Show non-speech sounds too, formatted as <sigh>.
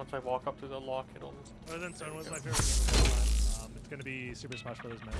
Once I walk up to the lock, it'll. Other than Stone was my favorite <laughs> game of all time. Um, it's gonna be Super Smash Bros. Melee.